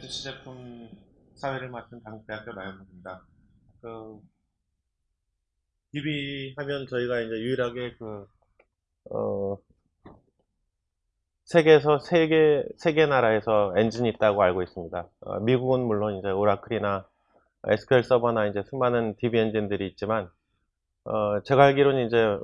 전시 제품 사회를 맡은 당국대학교 나연문입니다. 그 DB 하면 저희가 이제 유일하게 그 어, 세계에서 세계 세계 나라에서 엔진이 있다고 알고 있습니다. 어, 미국은 물론 이제 오라클이나 SQL 서버나 이제 수많은 DB 엔진들이 있지만 어, 제가 알기로는 이제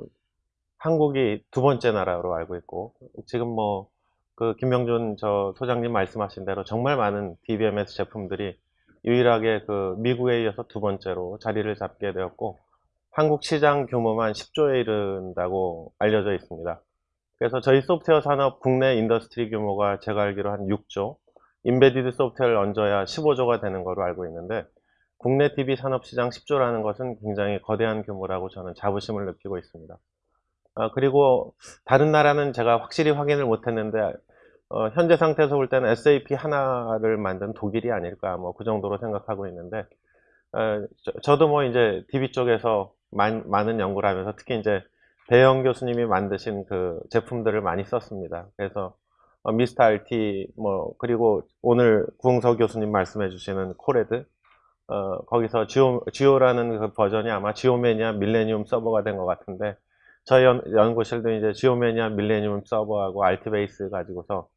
한국이 두 번째 나라로 알고 있고 지금 뭐 그 김명준 저 소장님 말씀하신 대로 정말 많은 DBMS 제품들이 유일하게 그 미국에 이어서 두 번째로 자리를 잡게 되었고 한국 시장 규모만 10조에 이른다고 알려져 있습니다. 그래서 저희 소프트웨어 산업 국내 industry 규모가 제가 알기로 한 6조, embedded 소프트웨어를 얹어야 15조가 되는 거로 알고 있는데 국내 DB 산업 시장 10조라는 것은 굉장히 거대한 규모라고 저는 자부심을 느끼고 있습니다. 아, 그리고 다른 나라는 제가 확실히 확인을 못했는데 어, 현재 상태에서 볼 때는 SAP 하나를 만든 독일이 아닐까 뭐 그 정도로 생각하고 있는데 어, 저, 도뭐 이제 DB 쪽에서 많, 많은 연구를 하면서 특히 이제 배영 교수님이 만드신 그 제품들을 많이 썼습니다. 그래서 어, 미스터 RT 뭐 그리고 오늘 구흥석 교수님 말씀해 주시는 코레드 어, 거기서 지오, 지오라는 그 버전이 아마 지오메니아 밀레니움 서버가 된 것 같은데 저희 연, 연구실도 이제 지오메니아 밀레니움 서버하고 알티베이스 가지고서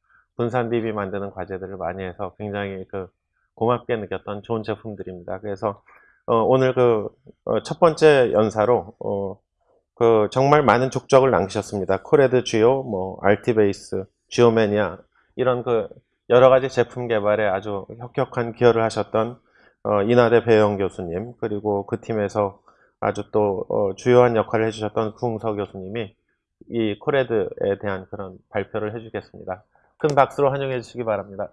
분산 DB 만드는 과제들을 많이 해서 굉장히 그 고맙게 느꼈던 좋은 제품들입니다. 그래서 어, 오늘 그 첫 번째 연사로 어, 그 정말 많은 족적을 남기셨습니다. 코레드 지오, 뭐 알티베이스, 지오메니아 이런 그 여러 가지 제품 개발에 아주 혁혁한 기여를 하셨던 어, 이나대 배영 교수님 그리고 그 팀에서 아주 또 어, 주요한 역할을 해주셨던 구흥서 교수님이 이 코레드에 대한 그런 발표를 해주겠습니다. 큰 박수로 환영해 주시기 바랍니다.